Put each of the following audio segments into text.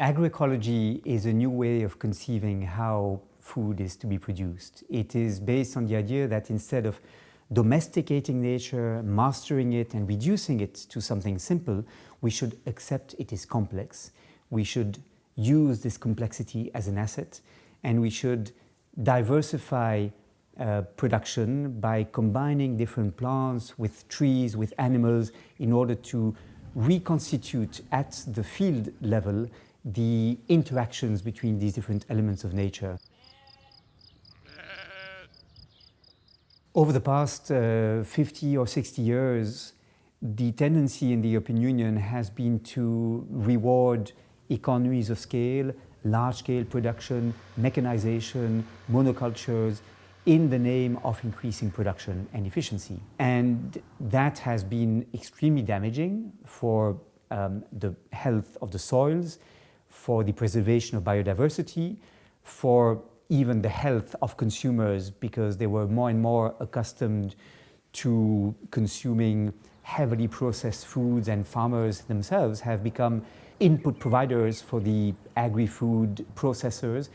Agroecology is a new way of conceiving how food is to be produced. It is based on the idea that instead of domesticating nature, mastering it and reducing it to something simple, we should accept it is complex. We should use this complexity as an asset and we should diversify uh, production by combining different plants with trees, with animals in order to reconstitute at the field level the interactions between these different elements of nature. Over the past uh, 50 or 60 years, the tendency in the European Union has been to reward economies of scale, large-scale production, mechanization, monocultures, in the name of increasing production and efficiency. And that has been extremely damaging for um, the health of the soils, for the preservation of biodiversity, for even the health of consumers because they were more and more accustomed to consuming heavily processed foods and farmers themselves have become input providers for the agri-food processors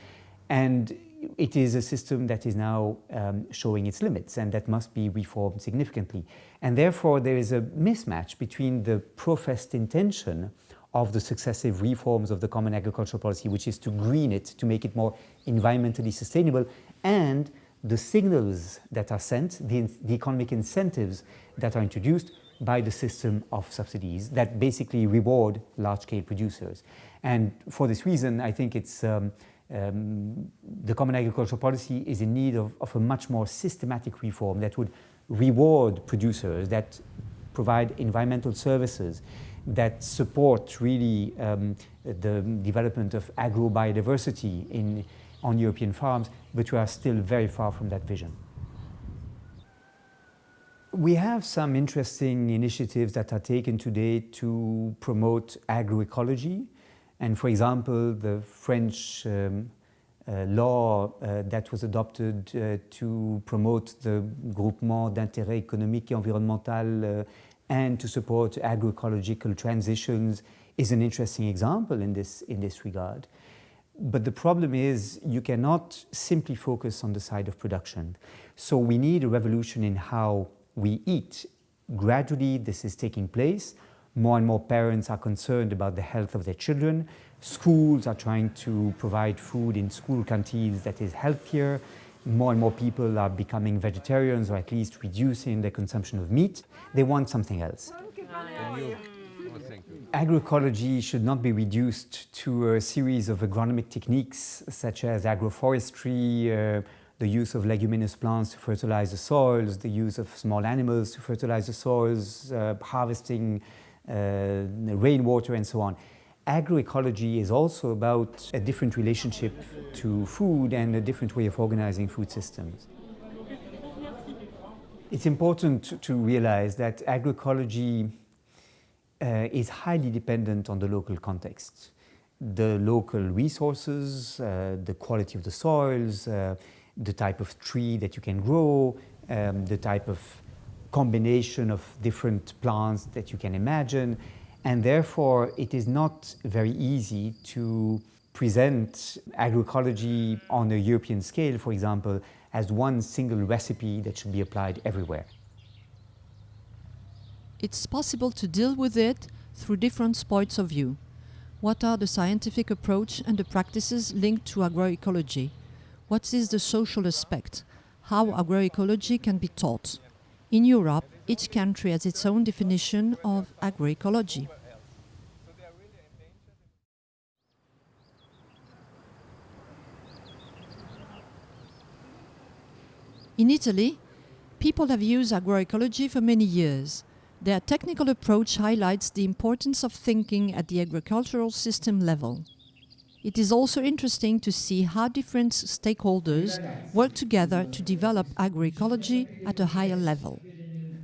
and it is a system that is now um, showing its limits and that must be reformed significantly. And therefore there is a mismatch between the professed intention of the successive reforms of the Common Agricultural Policy, which is to green it, to make it more environmentally sustainable, and the signals that are sent, the, the economic incentives that are introduced by the system of subsidies that basically reward large-scale producers. And for this reason, I think it's um, um, the Common Agricultural Policy is in need of, of a much more systematic reform that would reward producers, that provide environmental services, that support really um, the development of agro-biodiversity in, on European farms, but we are still very far from that vision. We have some interesting initiatives that are taken today to promote agroecology. And for example, the French um, uh, law uh, that was adopted uh, to promote the groupement d'intérêt économique et environnemental uh, and to support agroecological transitions is an interesting example in this, in this regard. But the problem is you cannot simply focus on the side of production. So we need a revolution in how we eat. Gradually this is taking place. More and more parents are concerned about the health of their children. Schools are trying to provide food in school canteens that is healthier more and more people are becoming vegetarians or at least reducing their consumption of meat. They want something else. Agroecology should not be reduced to a series of agronomic techniques such as agroforestry, uh, the use of leguminous plants to fertilize the soils, the use of small animals to fertilize the soils, uh, harvesting uh, rainwater and so on agroecology is also about a different relationship to food and a different way of organizing food systems. It's important to realize that agroecology uh, is highly dependent on the local context. The local resources, uh, the quality of the soils, uh, the type of tree that you can grow, um, the type of combination of different plants that you can imagine, and therefore, it is not very easy to present agroecology on a European scale, for example, as one single recipe that should be applied everywhere. It's possible to deal with it through different points of view. What are the scientific approach and the practices linked to agroecology? What is the social aspect? How agroecology can be taught? In Europe, each country has its own definition of agroecology. In Italy, people have used agroecology for many years. Their technical approach highlights the importance of thinking at the agricultural system level. It is also interesting to see how different stakeholders work together to develop agroecology at a higher level.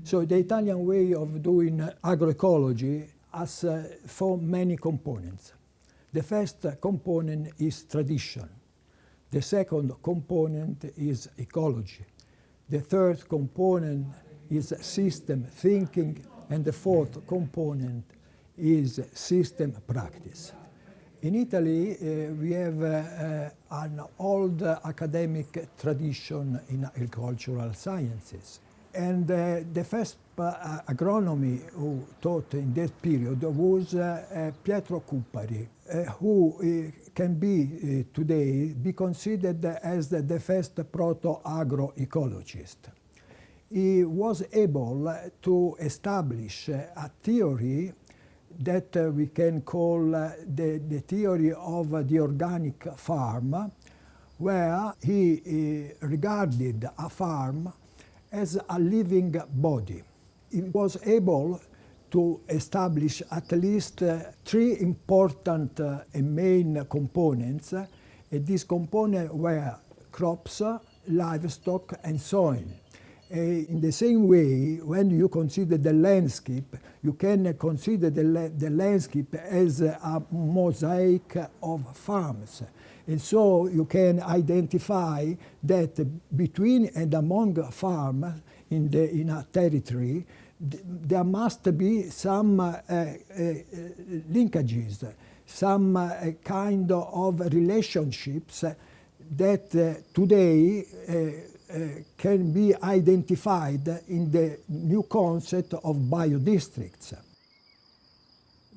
So the Italian way of doing agroecology has uh, four many components. The first component is tradition. The second component is ecology. The third component is system thinking. And the fourth component is system practice. In Italy, uh, we have uh, an old academic tradition in agricultural sciences. And uh, the first uh, agronomy who taught in that period was uh, Pietro Cuppari, who can be today be considered as the, the first proto-agroecologist. He was able to establish a theory that uh, we can call uh, the, the theory of uh, the organic farm, where he regarded a farm as a living body. It was able to establish at least uh, three important uh, main components. Uh, these components were crops, livestock, and soil. In the same way, when you consider the landscape, you can consider the, la the landscape as a mosaic of farms. And so you can identify that between and among farms in, the, in a territory, there must be some uh, uh, linkages, some uh, kind of relationships that uh, today uh, uh, can be identified in the new concept of biodistricts.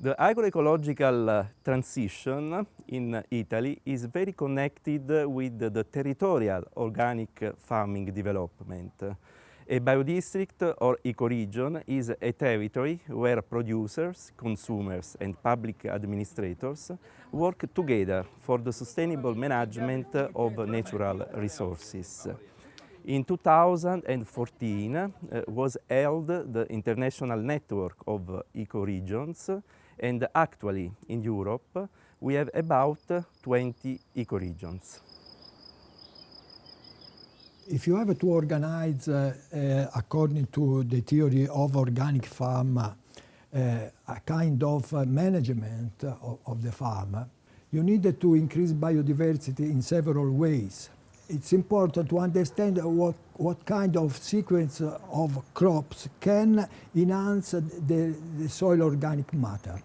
The agroecological uh, transition in Italy is very connected with the territorial organic farming development. A biodistrict or ecoregion is a territory where producers, consumers and public administrators work together for the sustainable management of natural resources. In 2014 uh, was held the International Network of Ecoregions and actually in Europe we have about 20 ecoregions. If you have to organize uh, uh, according to the theory of organic farm uh, a kind of uh, management of, of the farm, you need to increase biodiversity in several ways it's important to understand what, what kind of sequence of crops can enhance the, the soil organic matter.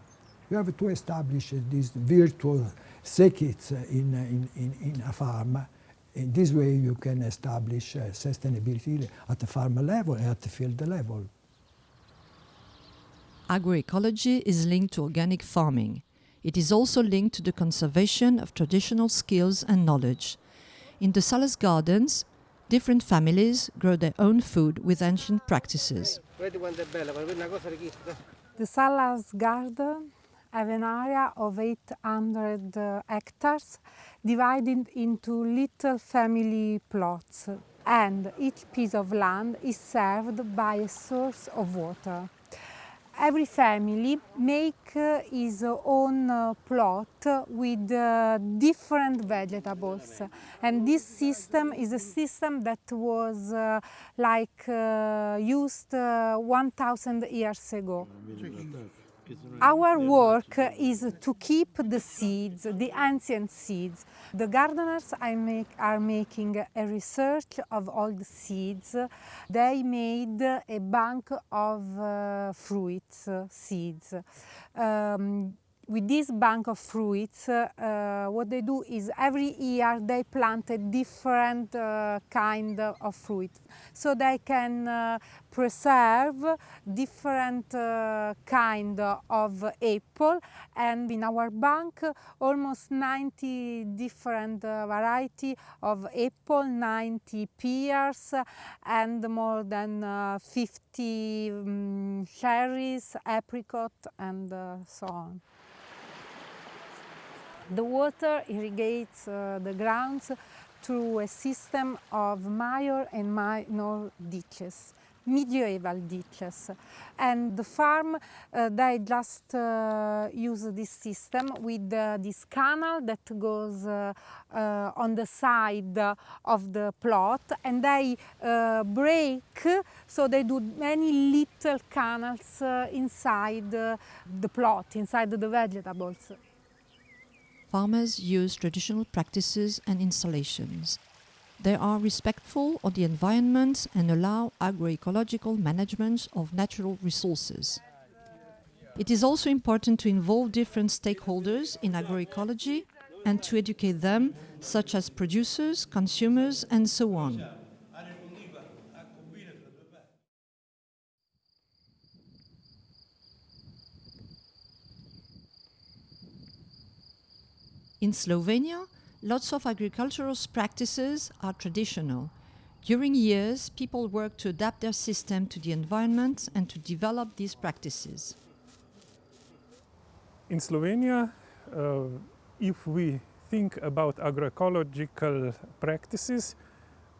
You have to establish these virtual circuits in, in, in, in a farm. In this way you can establish uh, sustainability at the farm level and at the field level. Agroecology is linked to organic farming. It is also linked to the conservation of traditional skills and knowledge, in the Salas Gardens, different families grow their own food with ancient practices. The Salas Garden have an area of 800 uh, hectares divided into little family plots. And each piece of land is served by a source of water. Every family make uh, his own uh, plot with uh, different vegetables. And this system is a system that was uh, like uh, used uh, 1000 years ago. Our work is to keep the seeds, the ancient seeds. The gardeners make, are making a research of all the seeds. They made a bank of uh, fruits, seeds. Um, with this bank of fruits, uh, what they do is every year they plant a different uh, kind of fruit. So they can uh, preserve different uh, kind of apple and in our bank almost 90 different uh, variety of apple, 90 pears and more than uh, 50 um, cherries, apricot and so on. The water irrigates uh, the grounds through a system of major and minor ditches medieval ditches. And the farm uh, they just uh, use this system with uh, this canal that goes uh, uh, on the side of the plot. And they break so they do many little canals inside the plot inside the vegetables farmers use traditional practices and installations. They are respectful of the environment and allow agroecological management of natural resources. It is also important to involve different stakeholders in agroecology and to educate them, such as producers, consumers, and so on. In Slovenia, lots of agricultural practices are traditional. During years, people work to adapt their system to the environment and to develop these practices. In Slovenia, uh, if we think about agroecological practices,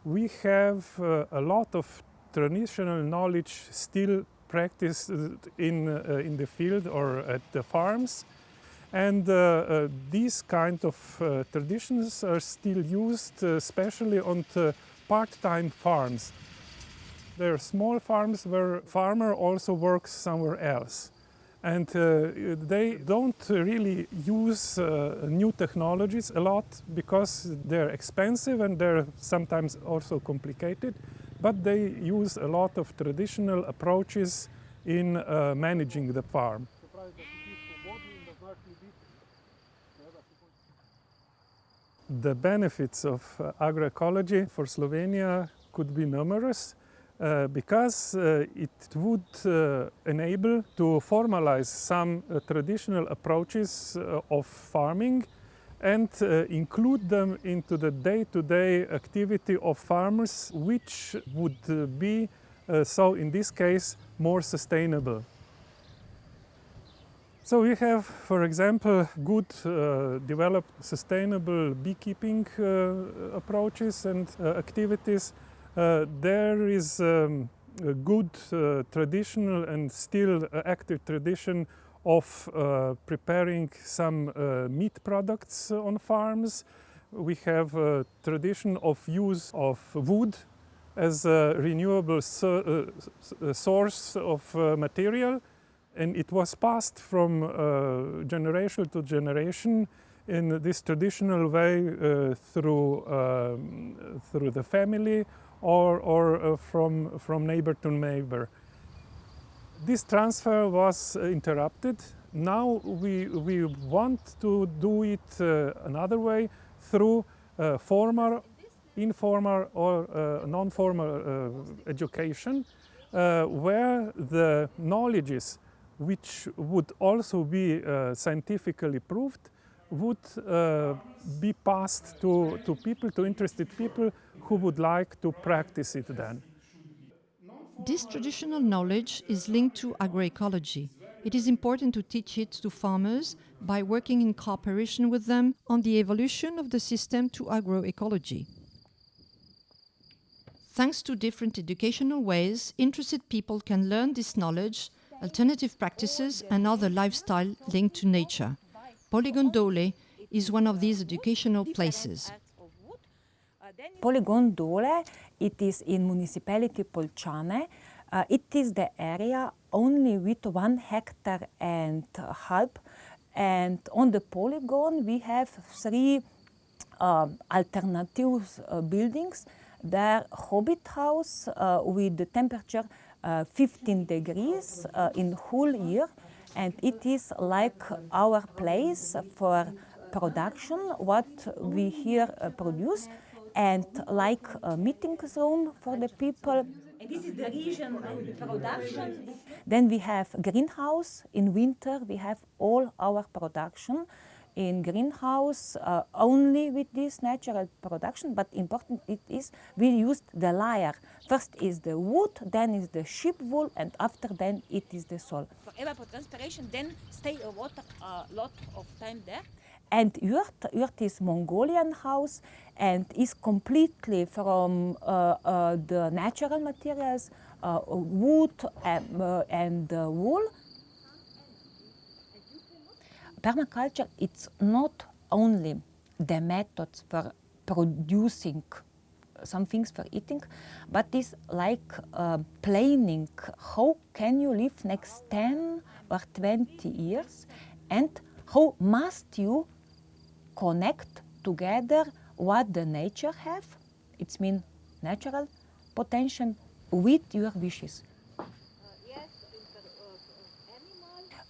we have uh, a lot of traditional knowledge still practiced in, uh, in the field or at the farms. And uh, uh, these kind of uh, traditions are still used, especially on part-time farms. There are small farms where farmer also works somewhere else. And uh, they don't really use uh, new technologies a lot because they're expensive and they're sometimes also complicated. But they use a lot of traditional approaches in uh, managing the farm. The benefits of uh, agroecology for Slovenia could be numerous uh, because uh, it would uh, enable to formalize some uh, traditional approaches uh, of farming and include them into the day-to-day -day activity of farmers which would be, so in this case, more sustainable. So we have, for example, good uh, developed sustainable beekeeping uh, approaches and uh, activities. Uh, there is um, a good uh, traditional and still active tradition of uh, preparing some meat products on farms. We have a tradition of use of wood as a renewable so source of material and it was passed from uh, generation to generation in this traditional way uh, through, um, through the family or, or uh, from, from neighbor to neighbor. This transfer was interrupted. Now we, we want to do it uh, another way through uh, formal, informal or uh, non-formal education where the knowledges which would also be uh, scientifically proved, would uh, be passed to, to people, to interested people who would like to practice it then. This traditional knowledge is linked to agroecology. It is important to teach it to farmers by working in cooperation with them on the evolution of the system to agroecology. Thanks to different educational ways, interested people can learn this knowledge alternative practices and other lifestyle linked to nature. Polygon Dole is one of these educational places. Polygon Dole, it is in municipality Poljčane. Uh, it is the area only with one hectare and a half. And on the polygon, we have three uh, alternative uh, buildings. There Hobbit house uh, with the temperature 15 degrees uh, in whole year and it is like our place for production what we here uh, produce and like a meeting room for the people. And this is the region of production. Then we have greenhouse. In winter we have all our production in greenhouse uh, only with this natural production, but important it is we used the layer. First is the wood, then is the sheep wool, and after then it is the soil. For evapotranspiration, then stay a water a lot of time there. And yurt, yurt is Mongolian house and is completely from uh, uh, the natural materials, uh, wood and, uh, and wool permaculture, it's not only the methods for producing some things for eating, but it's like uh, planning how can you live next 10 or 20 years and how must you connect together what the nature have, it's mean natural potential with your wishes.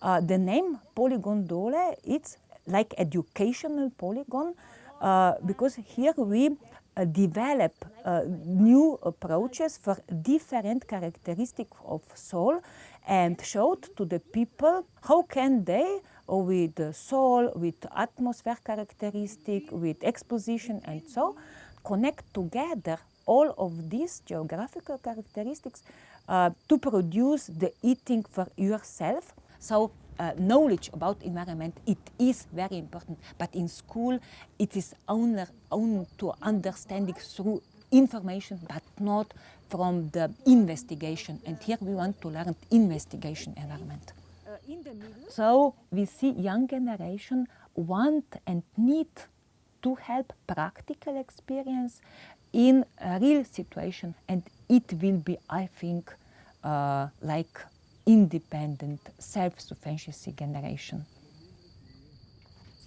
Uh, the name Polygon Dole, it's like educational polygon uh, because here we uh, develop uh, new approaches for different characteristics of soil and showed to the people how can they with the soil, with atmosphere characteristic, with exposition and so, connect together all of these geographical characteristics uh, to produce the eating for yourself. So uh, knowledge about environment, it is very important, but in school it is only, only to understanding through information, but not from the investigation. And here we want to learn investigation environment. So we see young generation want and need to help practical experience in a real situation and it will be, I think, uh, like independent, self-sufficiency generation.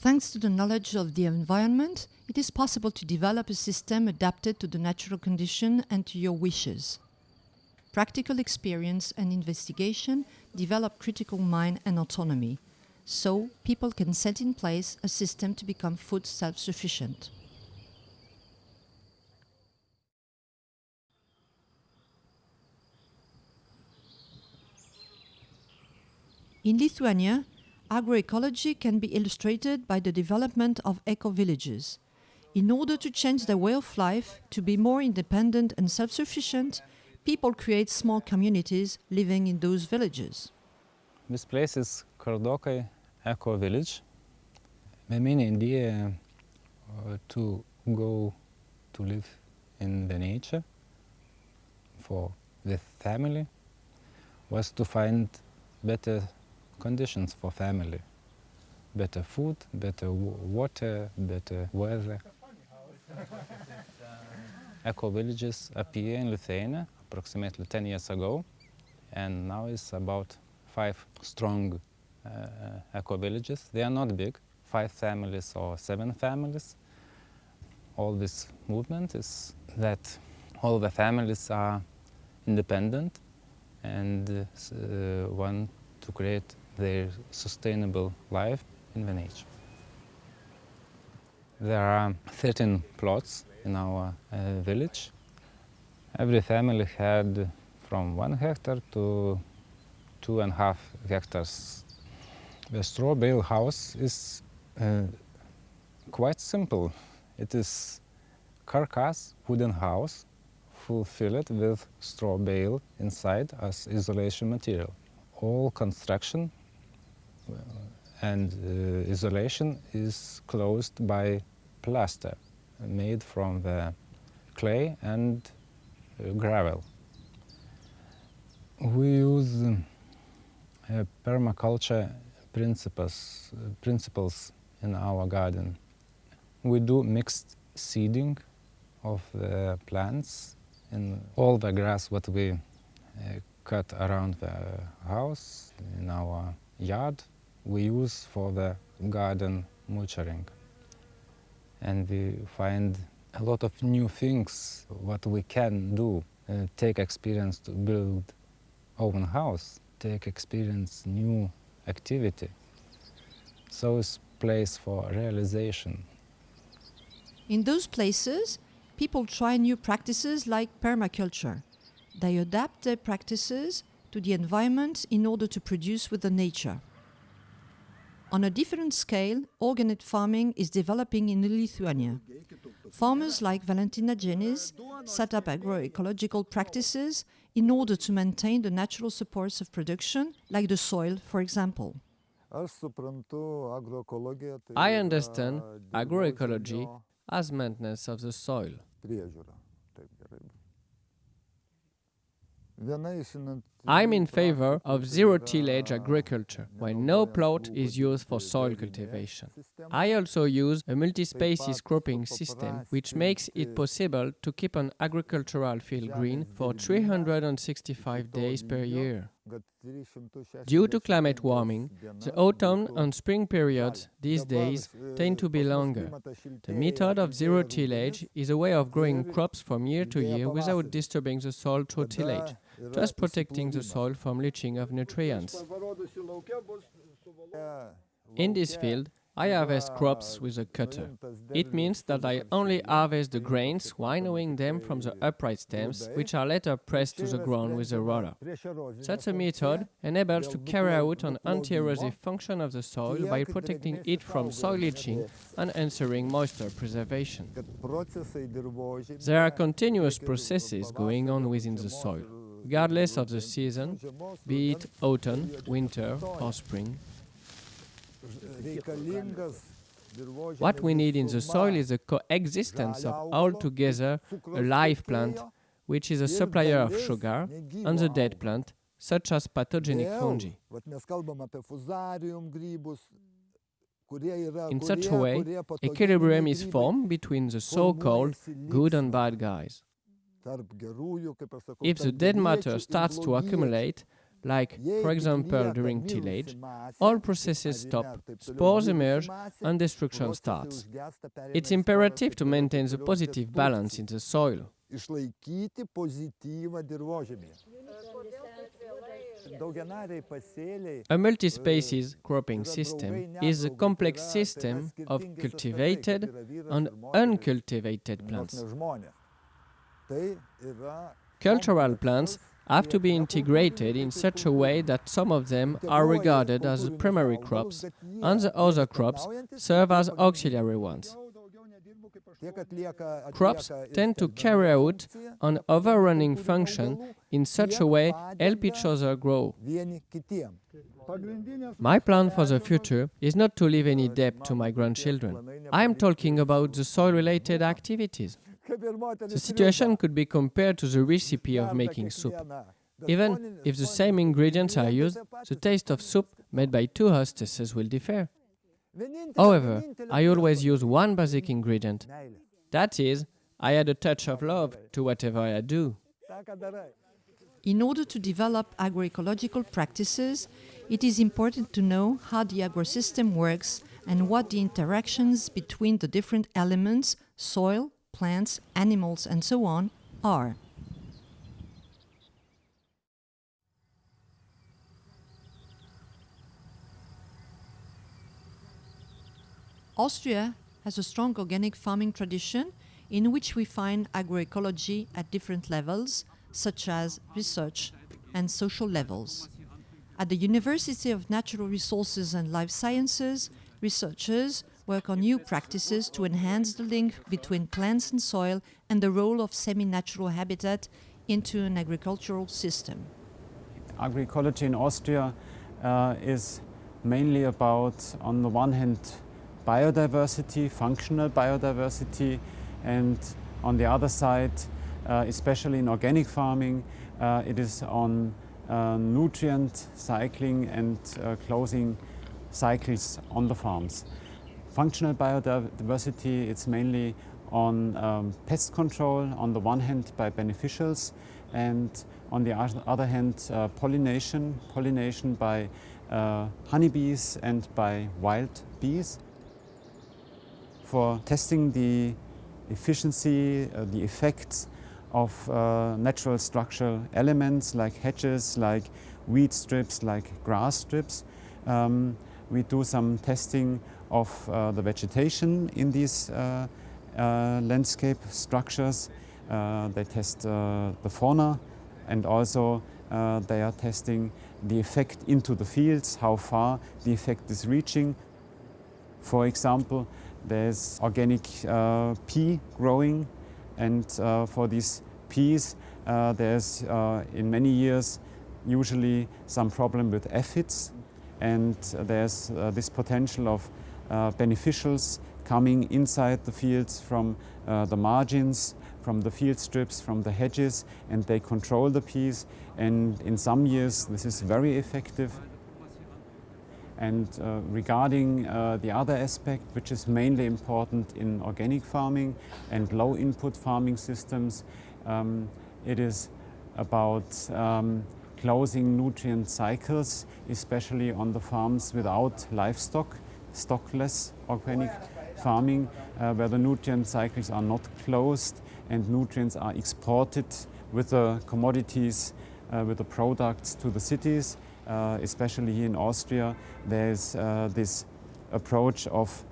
Thanks to the knowledge of the environment, it is possible to develop a system adapted to the natural condition and to your wishes. Practical experience and investigation develop critical mind and autonomy, so people can set in place a system to become food self-sufficient. In Lithuania, agroecology can be illustrated by the development of eco-villages. In order to change their way of life, to be more independent and self-sufficient, people create small communities living in those villages. This place is Kardokai Eco Village. My main idea uh, to go to live in the nature for the family was to find better conditions for family. Better food, better water, better weather. Eco villages appear in Lithuania approximately 10 years ago and now it's about five strong uh, eco villages. They are not big, five families or seven families. All this movement is that all the families are independent and uh, want to create their sustainable life in the nature. There are 13 plots in our uh, village. Every family had from one hectare to two and a half hectares. The straw bale house is uh, quite simple. It is carcass wooden house full filled with straw bale inside as isolation material. All construction and uh, isolation is closed by plaster made from the clay and uh, gravel. We use uh, permaculture principles, principles in our garden. We do mixed seeding of the plants and all the grass what we uh, cut around the house in our yard we use for the garden mulching. And we find a lot of new things what we can do. Uh, take experience to build own house, take experience new activity. So it's place for realization. In those places, people try new practices like permaculture. They adapt their practices to the environment in order to produce with the nature. On a different scale, organic farming is developing in Lithuania. Farmers like Valentina Genis set up agroecological practices in order to maintain the natural supports of production, like the soil, for example. I understand agroecology as maintenance of the soil. I'm in favor of zero-tillage agriculture, where no plot is used for soil cultivation. I also use a multi-species cropping system, which makes it possible to keep an agricultural field green for 365 days per year. Due to climate warming, the autumn and spring periods these days tend to be longer. The method of zero tillage is a way of growing crops from year to year without disturbing the soil through tillage, just protecting the soil from leaching of nutrients. In this field, I harvest crops with a cutter. It means that I only harvest the grains, winnowing them from the upright stems, which are later pressed to the ground with a roller. Such a method enables to carry out an anti-erosive function of the soil by protecting it from soil leaching and ensuring moisture preservation. There are continuous processes going on within the soil, regardless of the season, be it autumn, winter or spring. What we need in the soil is the coexistence of altogether a live plant, which is a supplier of sugar, and the dead plant, such as pathogenic fungi. In such a way, equilibrium is formed between the so-called good and bad guys. If the dead matter starts to accumulate, like, for example, during tillage, all processes stop, spores emerge, and destruction starts. It's imperative to maintain the positive balance in the soil. A multi-species cropping system is a complex system of cultivated and uncultivated plants. Cultural plants have to be integrated in such a way that some of them are regarded as primary crops and the other crops serve as auxiliary ones. Crops tend to carry out an overrunning function in such a way help each other grow. My plan for the future is not to leave any debt to my grandchildren. I am talking about the soil-related activities. The situation could be compared to the recipe of making soup. Even if the same ingredients are used, the taste of soup made by two hostesses will differ. However, I always use one basic ingredient. That is, I add a touch of love to whatever I do. In order to develop agroecological practices, it is important to know how the agrosystem works and what the interactions between the different elements, soil, plants, animals, and so on, are. Austria has a strong organic farming tradition in which we find agroecology at different levels, such as research and social levels. At the University of Natural Resources and Life Sciences, researchers work on new practices to enhance the link between plants and soil and the role of semi-natural habitat into an agricultural system. Agroecology in Austria uh, is mainly about, on the one hand, biodiversity, functional biodiversity, and on the other side, uh, especially in organic farming, uh, it is on uh, nutrient cycling and uh, closing cycles on the farms. Functional biodiversity, it's mainly on um, pest control, on the one hand by beneficials, and on the other hand uh, pollination, pollination by uh, honeybees and by wild bees for testing the efficiency, uh, the effects of uh, natural structural elements like hedges, like weed strips, like grass strips. Um, we do some testing of uh, the vegetation in these uh, uh, landscape structures. They test the fauna and also they are testing the effect into the fields, how far the effect is reaching. For example, there's organic uh, pea growing and uh, for these peas uh, there's in many years usually some problem with aphids and there's this potential of beneficials coming inside the fields from the margins, from the field strips, from the hedges and they control the peas. And in some years this is very effective. And uh, regarding uh, the other aspect, which is mainly important in organic farming and low input farming systems, um, it is about um, closing nutrient cycles, especially on the farms without livestock, stockless organic farming, uh, where the nutrient cycles are not closed and nutrients are exported with the commodities, uh, with the products to the cities. Uh, especially in Austria, there's uh, this approach of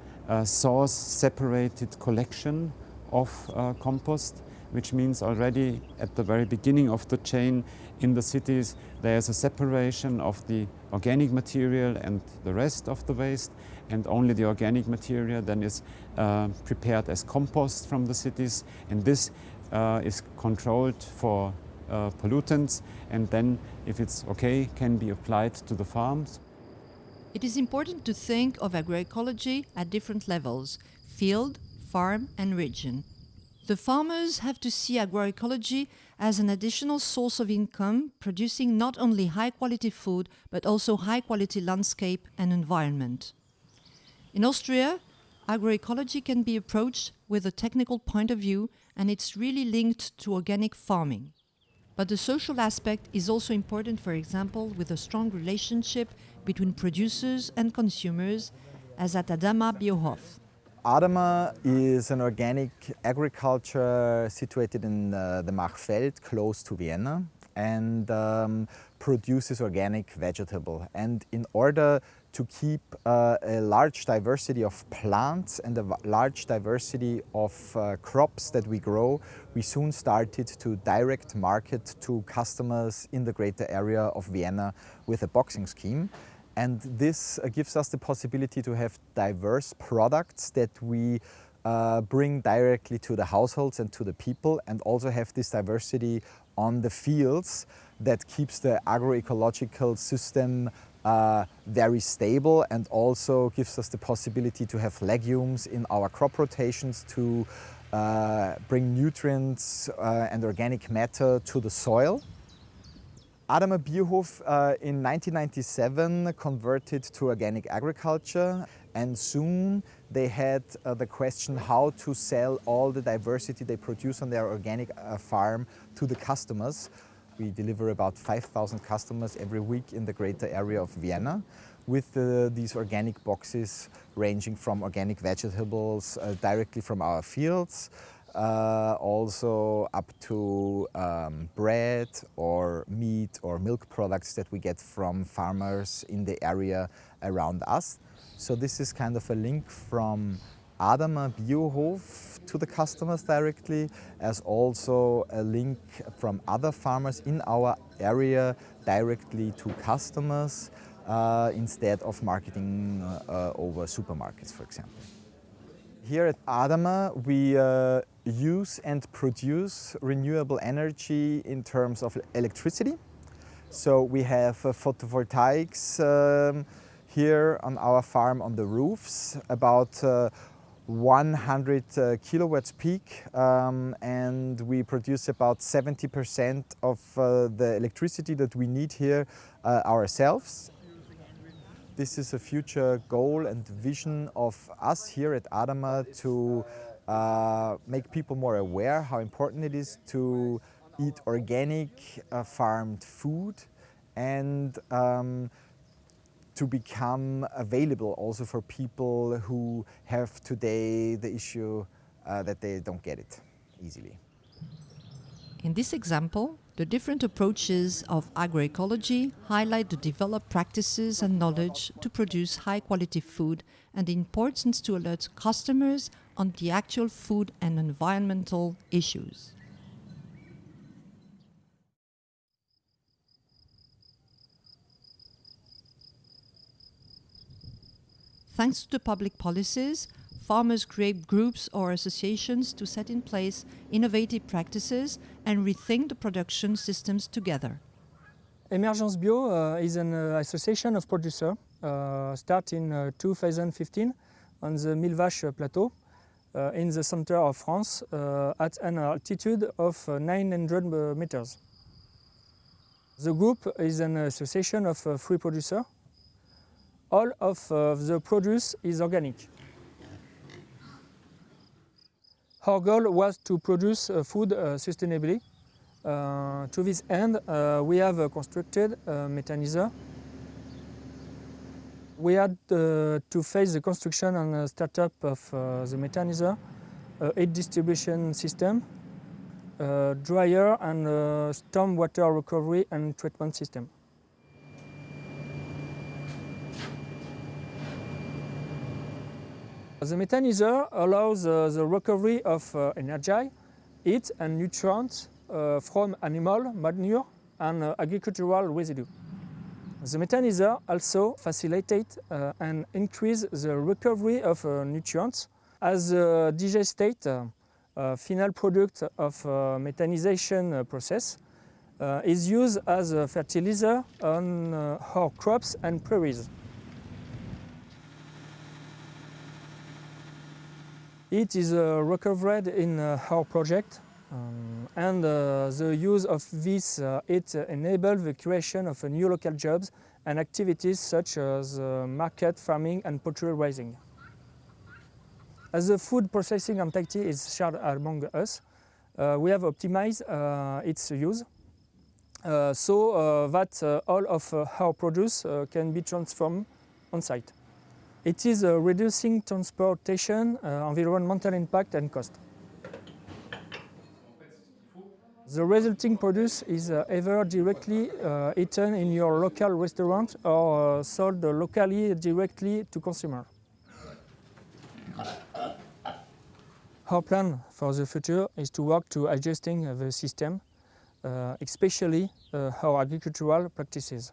source separated collection of uh, compost, which means already at the very beginning of the chain in the cities there's a separation of the organic material and the rest of the waste and only the organic material then is uh, prepared as compost from the cities and this uh, is controlled for uh, pollutants and then if it's okay can be applied to the farms. It is important to think of agroecology at different levels, field, farm and region. The farmers have to see agroecology as an additional source of income, producing not only high-quality food, but also high-quality landscape and environment. In Austria, agroecology can be approached with a technical point of view, and it's really linked to organic farming. But the social aspect is also important, for example, with a strong relationship between producers and consumers, as at Adamah Biohof. Adamah is an organic agriculture situated in uh, the Marchfeld, close to Vienna, and um, produces organic vegetable. And in order to keep uh, a large diversity of plants and a large diversity of uh, crops that we grow, we soon started to direct market to customers in the greater area of Vienna with a boxing scheme. And this uh, gives us the possibility to have diverse products that we uh, bring directly to the households and to the people and also have this diversity on the fields that keeps the agroecological system uh, very stable and also gives us the possibility to have legumes in our crop rotations to uh, bring nutrients uh, and organic matter to the soil. Adamah Biohof uh, in 1997 converted to organic agriculture and soon they had uh, the question how to sell all the diversity they produce on their organic uh, farm to the customers. We deliver about 5,000 customers every week in the greater area of Vienna with uh, these organic boxes ranging from organic vegetables uh, directly from our fields uh, also up to um, bread or meat or milk products that we get from farmers in the area around us. So this is kind of a link from Adamah Biohof to the customers directly, as also a link from other farmers in our area directly to customers uh, instead of marketing uh, over supermarkets, for example. Here at Adamah, we uh, use and produce renewable energy in terms of electricity. So we have uh, photovoltaics um, here on our farm on the roofs, about uh, 100 uh, kilowatts peak um, and we produce about 70% of uh, the electricity that we need here uh, ourselves this is a future goal and vision of us here at Adamah to uh, make people more aware how important it is to eat organic uh, farmed food and um, to become available also for people who have today the issue uh, that they don't get it easily. In this example, the different approaches of agroecology highlight the developed practices and knowledge to produce high quality food and the importance to alert customers on the actual food and environmental issues. Thanks to the public policies, farmers create groups or associations to set in place innovative practices and rethink the production systems together. Emergence Bio uh, is an uh, association of producers uh, start in uh, 2015 on the Millevaches plateau uh, in the center of France uh, at an altitude of 900 meters. The group is an association of three producers. All of the produce is organic. Our goal was to produce uh, food uh, sustainably. Uh, to this end, uh, we have uh, constructed a methanizer. We had uh, to face the construction and startup of the methanizer, a distribution system, dryer and storm water recovery and treatment system. The methanizer allows uh, the recovery of uh, energy, heat and nutrients uh, from animal manure and agricultural residue. The methanizer also facilitates uh, and increases the recovery of uh, nutrients as the digestate uh, final product of methanization process is used as a fertilizer on our crops and prairies. It is uh, recovered in uh, our project um, and uh, the use of this uh, it enables the creation of new local jobs and activities such as market farming and poultry raising. As the food processing activity is shared among us, uh, we have optimized uh, its use uh, so that all of our produce can be transformed on site. It is uh, reducing transportation, uh, environmental impact and cost. The resulting produce is uh, either directly eaten in your local restaurant or sold locally directly to consumer. Our plan for the future is to work to adjusting the system, especially our agricultural practices.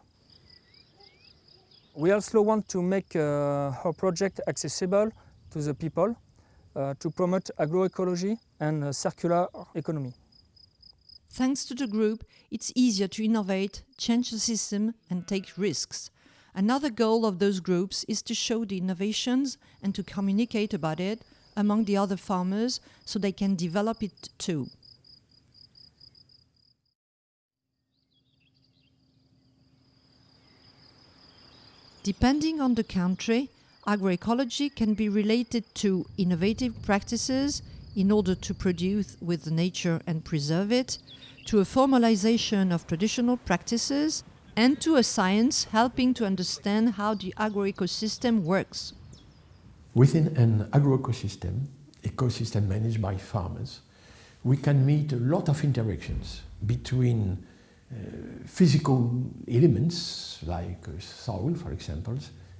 We also want to make uh, our project accessible to the people uh, to promote agroecology and uh, circular economy. Thanks to the group, it's easier to innovate, change the system and take risks. Another goal of those groups is to show the innovations and to communicate about it among the other farmers so they can develop it too. Depending on the country, agroecology can be related to innovative practices in order to produce with nature and preserve it, to a formalization of traditional practices, and to a science helping to understand how the agroecosystem works. Within an agroecosystem, ecosystem managed by farmers, we can meet a lot of interactions between physical elements like uh, soil, for example,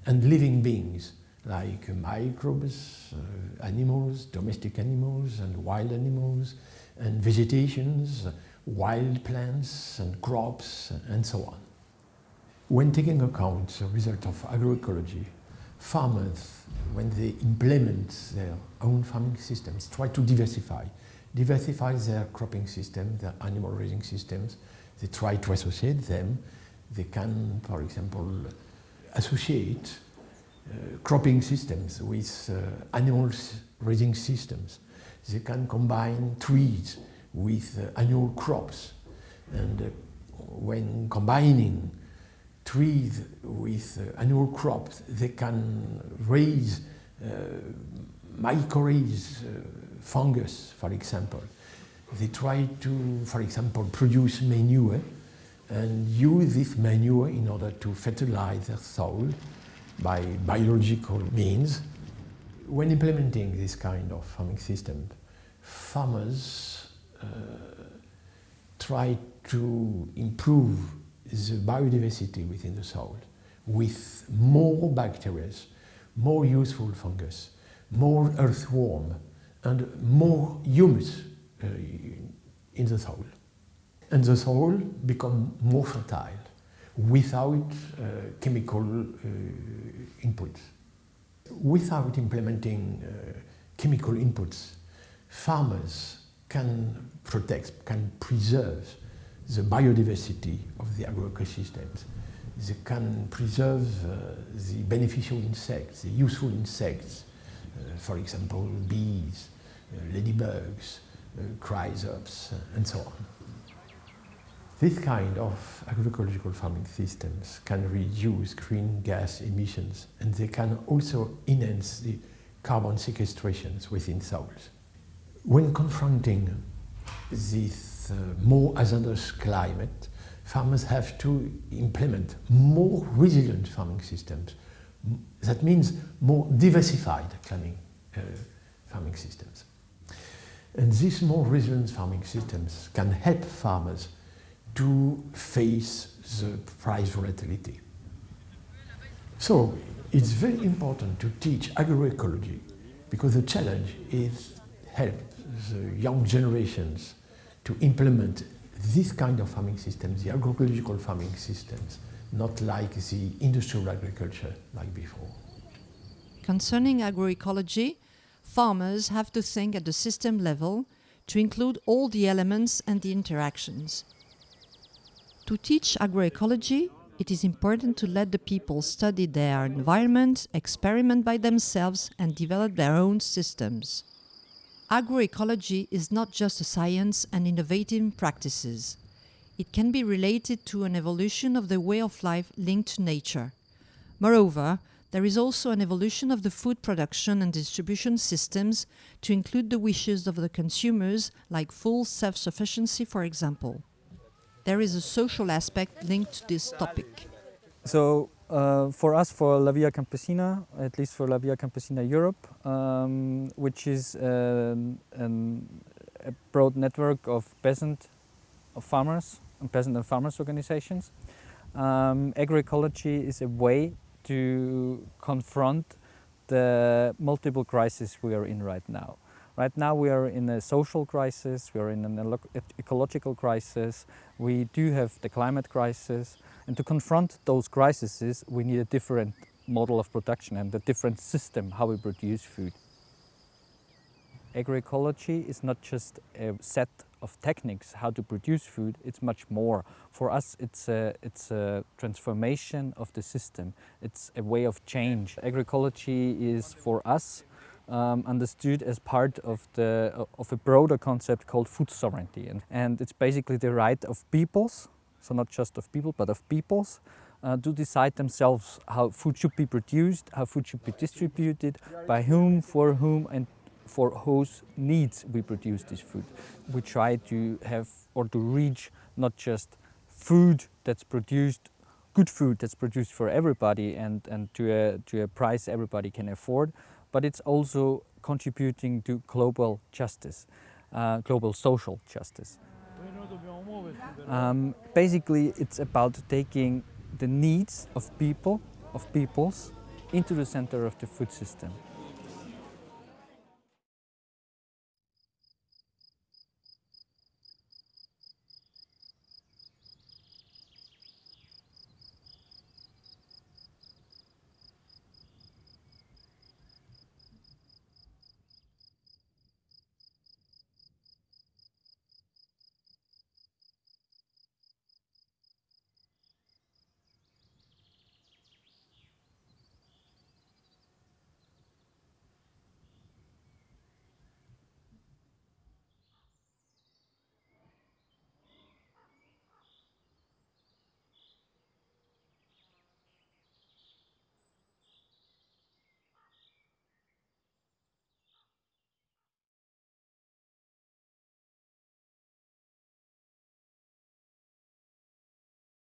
and living beings like microbes, uh, animals, domestic animals and wild animals, and vegetations, wild plants and crops, and so on. When taking account the result of agroecology, farmers, when they implement their own farming systems, try to diversify, diversify their cropping system, their animal raising systems, they try to associate them. They can, for example, associate uh, cropping systems with uh, animals raising systems. They can combine trees with uh, annual crops. And uh, when combining trees with uh, annual crops, they can raise uh, mycorrhiza fungus, for example. They try to, for example, produce manure and use this manure in order to fertilize their soil by biological means. When implementing this kind of farming system, farmers uh, try to improve the biodiversity within the soil with more bacteria, more useful fungus, more earthworm, and more humus in the soil. And the soil become more fertile without uh, chemical uh, inputs. Without implementing chemical inputs, farmers can protect, can preserve the biodiversity of the agroecosystems. They can preserve uh, the beneficial insects, the useful insects, uh, for example, bees, uh, ladybugs, chrysops, and so on. This kind of agricultural farming systems can reduce green gas emissions and they can also enhance the carbon sequestrations within soils. When confronting this uh, more hazardous climate, farmers have to implement more resilient farming systems. That means more diversified farming, uh, farming systems. And these more resilient farming systems can help farmers to face the price volatility. So it's very important to teach agroecology because the challenge is help the young generations to implement this kind of farming systems, the agroecological farming systems, not like the industrial agriculture like before. Concerning agroecology, farmers have to think at the system level to include all the elements and the interactions. To teach agroecology, it is important to let the people study their environment, experiment by themselves and develop their own systems. Agroecology is not just a science and innovative practices. It can be related to an evolution of the way of life linked to nature. Moreover, there is also an evolution of the food production and distribution systems to include the wishes of the consumers, like full self-sufficiency, for example. There is a social aspect linked to this topic. So uh, for us, for La Via Campesina, at least for La Via Campesina Europe, um, which is um, a broad network of peasant of farmers and peasant and farmers organizations, um, agroecology is a way to confront the multiple crises we are in right now. Right now we are in a social crisis, we are in an ecological crisis, we do have the climate crisis, and to confront those crises we need a different model of production and a different system how we produce food. Agroecology is not just a set of techniques how to produce food, it's much more. For us it's a, it's a transformation of the system, it's a way of change. Agroecology is for us um, understood as part of, the, of a broader concept called food sovereignty. And, and it's basically the right of peoples, so not just of people, but of peoples, uh, to decide themselves how food should be produced, how food should be distributed, by whom, for whom, and for whose needs we produce this food. We try to have or to reach not just food that's produced, good food that's produced for everybody and, and to, a, to a price everybody can afford, but it's also contributing to global justice, uh, global social justice. Um, basically, it's about taking the needs of people, of peoples, into the center of the food system.